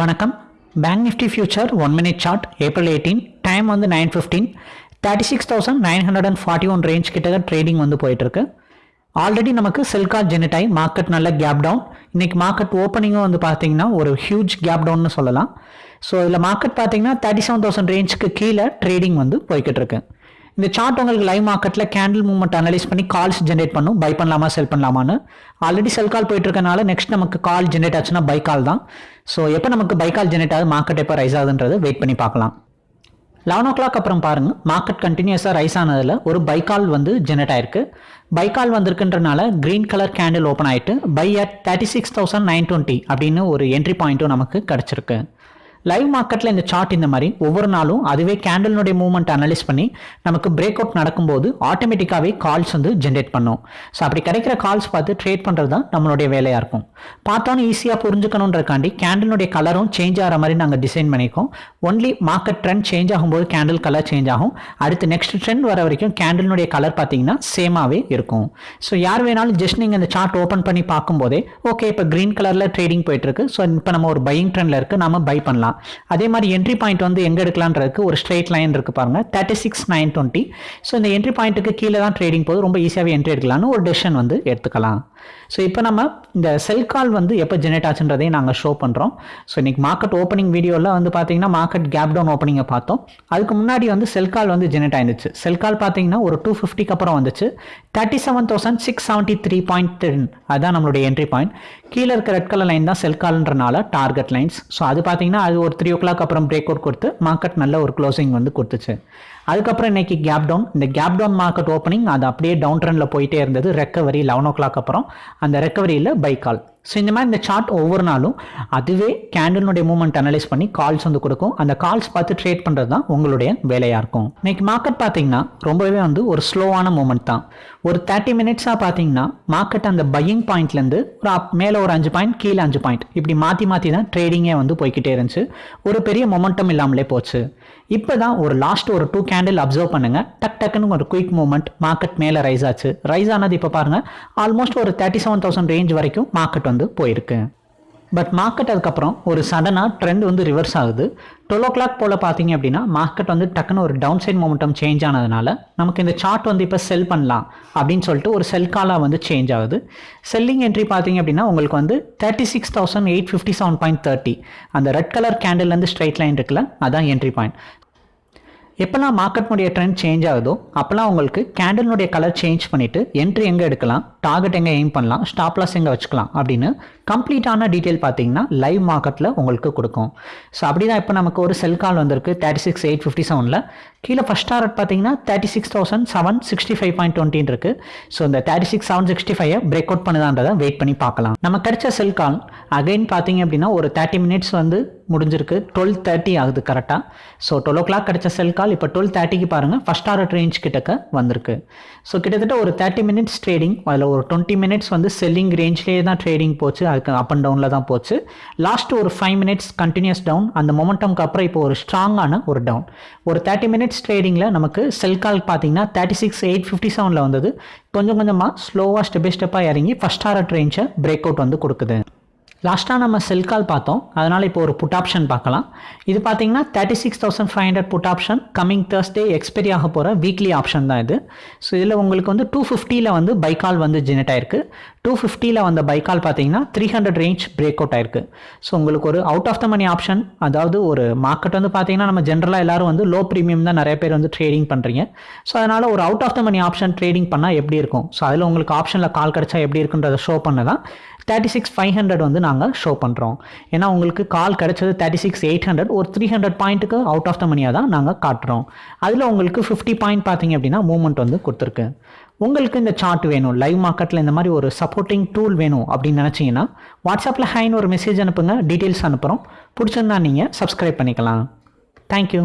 வணக்கம். Bank Nifty future one minute chart April eighteen time வந்து nine fifteen thirty six thousand nine hundred and forty one range கிட்ட trading வந்து போயிட்டுருக்கு. Already நமக்கு சில்கா ஜெனட் மார்க்கெட் நல்ல கேப் டவுன் இன்னைக்கு மார்க்கெட் ஓப்பனிங்கும் வந்து பார்த்தீங்கன்னா ஒரு ஹியூஜ் கேப் டவுன்னு சொல்லலாம். ஸோ இதில் மார்க்கெட் பார்த்தீங்கன்னா தேர்ட்டி செவன் தௌசண்ட் ரேஞ்சுக்கு கீழே ட்ரேடிங் வந்து போய்கிட்டு இருக்கு இந்த சார்ட் உங்களுக்கு லைவ் மார்க்கெட்டில் கேண்டில் மூவ்மெண்ட் அனலைஸ் பண்ணி கால்ஸ் ஜென்ரேட் பண்ணும். பை பண்ணலாமா செல் பண்ணலாமான்னு. ஆல்ரெடி செல் கால் போயிட்டு இருக்கனால நெக்ஸ்ட் நமக்கு கால் ஜென்ரேட் ஆச்சுன்னா பை கால் தான். ஸோ எப்போ நமக்கு பை கால் ஜென்ரேட் ஆகுது? மார்க்கெட் எப்போ ரைஸ் ஆகுதுன்றது வெயிட் பண்ணி பார்க்கலாம். லெவன் ஓ கிளாக் அப்புறம் பாருங்கள் மார்க்கெட் கண்டினியூஸாக ரைஸ் ஆனதில் ஒரு பைக்கால் வந்து ஜென்ரேட் ஆயிருக்கு. கால் வந்திருக்குன்றனால கிரீன் கலர் கேண்டில் ஓப்பன் ஆகிட்டு buy at thirty six thousand nine twenty அப்படின்னு ஒரு என்ட்ரி பாயிண்ட்டும் நமக்கு கிடச்சிருக்கு. லைவ் மார்க்கெட்டில் இந்த சார்ட் இந்த மாதிரி ஒவ்வொரு நாளும் அதுவே கேண்டலினுடைய மூவ்மெண்ட் அனலைஸ் பண்ணி நமக்கு பிரேக் அவுட் நடக்கும்போது ஆட்டோமேட்டிக்காகவே கால்ஸ் வந்து ஜென்ரேட் பண்ணும். ஸோ அப்படி கிடைக்கிற கால்ஸ் பார்த்து ட்ரேட் பண்ணுறது தான் நம்மளுடைய வேலையாக இருக்கும். பார்த்தோன்னு ஈஸியாக புரிஞ்சுக்கணுன்றக்காண்டி கேண்டலினுடைய கலரும் சேஞ்ச் ஆகிற மாதிரி நாங்கள் டிசைன் பண்ணியிருக்கோம். ஒன்லி மார்க்கெட் ட்ரெண்ட் சேஞ்ச் ஆகும்போது கேண்டில் கலர் சேஞ்ச் ஆகும். அடுத்து நெக்ஸ்ட் ட்ரெண்ட் வர வரைக்கும் கேண்டிலுடைய கலர் பார்த்தீங்கன்னா சேமாகவே இருக்கும். ஸோ யார் வேணாலும் ஜஸ்ட் நீங்கள் இந்த சார்ட் ஓப்பன் பண்ணி பார்க்கும்போதே ஓகே இப்போ க்ரீன் கலரில் ட்ரேடிங் போயிட்டுருக்கு ஸோ இப்போ நம்ம ஒரு பையிங் ட்ரெண்டில் இருக்குது நம்ம பை பண்ணலாம். அதே மாதிரி என்ட்ரி பாயிண்ட் வந்து எங்கே எடுக்கலான்றதுக்கு ஒரு ஸ்ட்ரெயிட் லைன் இருக்குது பாருங்க. Thirty six nine twenty so இந்த என்ட்ரி பாயிண்ட்டுக்கு கீழே தான் ட்ரேடிங் போது ரொம்ப ஈஸியாகவே என்ட்ரி எடுக்கலாம்னு ஒரு டெசிஷன் வந்து எடுத்துக்கலாம். ஸோ இப்போ நம்ம இந்த செல் கால் வந்து எப்போ ஜெனரேட் ஆச்சுன்றதையும் நாங்கள் ஷோ பண்ணுறோம் ஸோ இன்னைக்கு மார்க்கெட் ஓப்பனிங் வீடியோவில் வந்து பார்த்தீங்கன்னா மார்க்கெட் கேப் டவுன் ஓப்பனிங்கை பார்த்தோம். அதுக்கு முன்னாடி வந்து செல் கால் வந்து ஜெனரேட் ஆயிருந்துச்சு செல் கால் பார்த்தீங்கன்னா ஒரு டூ ஃபிஃப்டிக்கு அப்புறம் வந்துச்சு. Thirty seven thousand six seventy three point ten அதுதான் நம்மளுடைய என்ட்ரி பாயிண்ட் கீழே இருக்க ரெட் கலர் லைன் தான் செல் கால்ன்றனால டார்கெட் லைன்ஸ் ஸோ அது பார்த்தீங்கன்னா அது ஒரு த்ரீ ஓ கிளாக் அப்புறம் பிரேக் அவுட் கொடுத்து மார்க்கெட் நல்ல ஒரு க்ளோசிங் வந்து கொடுத்துச்சு. அதுக்கப்புறம் இன்னைக்கு கேப் டவுன் இந்த கேப் டவுன் மார்க்கெட் ஓப்பனிங் அது அப்படியே டவுன் ட்ரெண்டில் போயிட்டே இருந்தது. ரெக்கவரி லெவன் ஓ கிளாக் அப்புறம். அந்த ரெக்கவரியில் பை கால் ஸோ இந்த மாதிரி இந்த சார்ட் ஒவ்வொரு நாளும் அதுவே கேண்டலினுடைய மூவ்மெண்ட் அனலைஸ் பண்ணி கால்ஸ் வந்து கொடுக்கும். அந்த கால்ஸ் பார்த்து ட்ரேட் பண்ணுறது தான் உங்களுடைய வேலையாக இருக்கும். இன்னைக்கு மார்க்கெட் பார்த்தீங்கன்னா ரொம்பவே வந்து ஒரு ஸ்லோவான மூமெண்ட் தான். ஒரு தேர்ட்டி மினிட்ஸாக பார்த்தீங்கன்னா மார்க்கெட் அந்த பையிங் பாயிண்ட்லேருந்து ஒரு அப் மேலே ஒரு அஞ்சு பாயிண்ட் கீழே அஞ்சு பாயிண்ட் இப்படி மாற்றி மாற்றி தான் ட்ரேடிங்கே வந்து போய்கிட்டே இருந்துச்சு. ஒரு பெரிய மொமெண்டம் இல்லாமலே போச்சு. இப்போ தான் ஒரு லாஸ்ட் ஒரு டூ கேண்டில் அப்சர்வ் பண்ணுங்க. டக் டக்குன்னு ஒரு குயிக் மூமெண்ட் மார்க்கெட் மேலே ரைஸ் ஆச்சு. ரைஸ் ஆனது இப்போ பாருங்க ஆல்மோஸ்ட் ஒரு தேர்ட்டி செவன் தௌசண்ட் ரேஞ்ச் வரைக்கும் மார்க்கெட் வந்து போயிருக்கு. பட் மார்க்கெட் அதுக்கப்புறம் ஒரு சடனாக ட்ரெண்ட் வந்து ரிவர்ஸ் ஆகுது. டுவெல் ஓ கிளாக் போல் பார்த்தீங்க அப்படின்னா மார்க்கெட் வந்து டக்குன்னு ஒரு டவுன் சைட் மொமெண்டம் சேஞ்ச் ஆனதுனால நமக்கு இந்த சார்ட் வந்து இப்போ செல் பண்ணலாம் அப்படின்னு சொல்லிட்டு ஒரு செல் காலாக வந்து சேஞ்ச் ஆகுது. செல்லிங் என்ட்ரி பார்த்தீங்க அப்படின்னா உங்களுக்கு வந்து thirty six thousand eight fifty seven point thirty அந்த ரெட் கலர் கேண்டில்லேருந்து ஸ்ட்ரைட் லைன் இருக்குல்ல அதான் என்ட்ரி பாயிண்ட் எப்போல்லாம் மார்க்கெட்னுடைய ட்ரெண்ட் சேஞ்ச் ஆகுதோ அப்போல்லாம் உங்களுக்கு கேண்டலினுடைய கலர் சேஞ்ச் பண்ணிவிட்டு என்ட்ரி எங்கே எடுக்கலாம் டார்கெட் எங்கே எய்ம் பண்ணலாம் ஸ்டாப் லாஸ் எங்கே வச்சுக்கலாம் அப்படின்னு கம்ப்ளீட்டான டீட்டெயில் பார்த்தீங்கன்னா லைவ் மார்க்கெட்டில் உங்களுக்கு கொடுக்கும். ஸோ அப்படி தான் இப்போ நமக்கு ஒரு செல் கால் வந்திருக்கு தேர்ட்டி சிக்ஸ் எயிட் ஃபிஃப்டி செவனில் கீழே ஃபஸ்ட் டார்கெட் பார்த்தீங்கன்னா thirty six thousand seven sixty five point டுவெண்ட்டின் இருக்குது ஸோ இந்த thirty six seven sixty five break out பண்ணுதான்றதை wait பண்ணி பார்க்கலாம். நம்ம கிடைச்ச செல் கால் அகைன் பார்த்தீங்க அப்படின்னா ஒரு தேர்ட்டி மினிட்ஸ் வந்து முடிஞ்சிருக்கு. டுவெல் தேர்ட்டி ஆகுது கரெக்டாக ஸோ டுவெல் ஓ கிளாக் கிடைச்ச செல் கால் இப்போ டுவெல் தேர்ட்டிக்கு பாருங்கள் ஃபஸ்ட் ஆர்டர் ரேஞ்ச் கிட்டக்க வந்திருக்கு. ஸோ கிட்டத்தட்ட ஒரு தேர்ட்டி மினிட்ஸ் ட்ரேடிங் அதில் ஒரு டுவெண்ட்டி மினிட்ஸ் வந்து செல்லிங் ரேஞ்ச்லேயே தான் ட்ரேடிங் போச்சு. அதுக்கு அப் அண்ட் டவுனில் தான் போச்சு. லாஸ்ட் ஒரு ஃபைவ் மினிட்ஸ் கண்டினியூஸ் டவுன் அந்த மொமெண்டம்க்கு அப்புறம் இப்போ ஒரு ஸ்ட்ராங்கான ஒரு டவுன் ஒரு தேர்ட்டி மினிட்ஸ் ட்ரேடிங்கில் நமக்கு செல் கால் பார்த்தீங்கன்னா தேர்ட்டி சிக்ஸ் எயிட் ஃபிஃப்டி செவனில் வந்தது. கொஞ்சம் கொஞ்சமாக ஸ்லோவாக ஸ்டெப் பை ஸ்டெப்பாக இறங்கி ஃபஸ்ட் ஆர்டர் ரேஞ்சை பிரேக் அவுட் வந்து கொடுக்குது. லாஸ்ட்டாக நம்ம செல் கால் பார்த்தோம். அதனால் இப்போ ஒரு புட் ஆப்ஷன் பார்க்கலாம். இது பார்த்தீங்கன்னா thirty six thousand five hundred put option coming Thursday expiry ஆக போகிற வீக்லி ஆப்ஷன் தான் இது. ஸோ இதில் உங்களுக்கு வந்து டூ ஃபிஃப்டியில் வந்து பைக்கால் வந்து ஜெனரேட் ஆயிருக்கு. டூ ஃபிஃப்டியில் வந்த பைக்கால் பார்த்தீங்கன்னா three hundred range break out ஆயிருக்கு. ஸோ உங்களுக்கு ஒரு out of the money option அதாவது ஒரு மார்க்கெட் வந்து பார்த்தீங்கன்னா நம்ம ஜென்ரலாக எல்லாரும் வந்து லோ ப்ரீமியம் தான் நிறைய பேர் வந்து ட்ரேடிங் பண்ணுறீங்க ஸோ அதனால் ஒரு out of the money option trading பண்ணால் எப்படி இருக்கும்? ஸோ அதில் உங்களுக்கு ஆப்ஷனில் கால் கிடச்சா எப்படி இருக்குன்றதை ஷோ பண்ண தான் தேர்ட்டி சிக்ஸ் ஃபைவ் ஹண்ட்ரட் வந்து நாங்கள் ஷோ பண்ணுறோம் ஏன்னா உங்களுக்கு கால் கிடைச்சது தேர்ட்டி சிக்ஸ் எயிட் ஹண்ட்ரட் ஒரு த்ரீ ஹண்ட்ரட் பாயிண்ட்டுக்கு அவுட் ஆஃப் த மணியாக தான் நாங்கள் காட்டுறோம். அதில் உங்களுக்கு ஃபிஃப்டி பாயிண்ட் பார்த்தீங்க அப்படின்னா மூவ்மெண்ட் வந்து கொடுத்துருக்கு. உங்களுக்கு இந்த சார்ட் வேணும். லைவ் மார்க்கெட்டில் இந்த மாதிரி ஒரு சப்போர்ட்டிங் டூல் வேணும் அப்படின்னு நினச்சிங்கன்னா வாட்ஸ்அப்பில் ஹைன்னு ஒரு மெசேஜ் அனுப்புங்க. டீட்டெயில்ஸ் அனுப்புகிறோம் பிடிச்சிருந்தா நீங்கள் சப்ஸ்கிரைப் பண்ணிக்கலாம். தேங்க்யூ